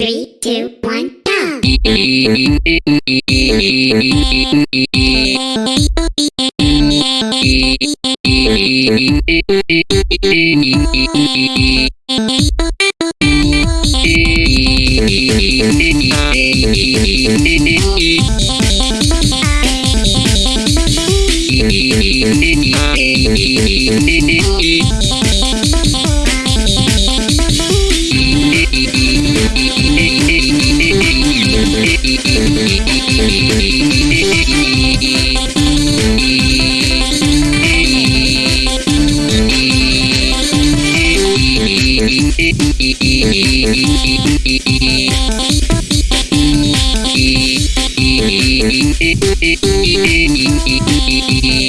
Three, two, one, go! Thank you.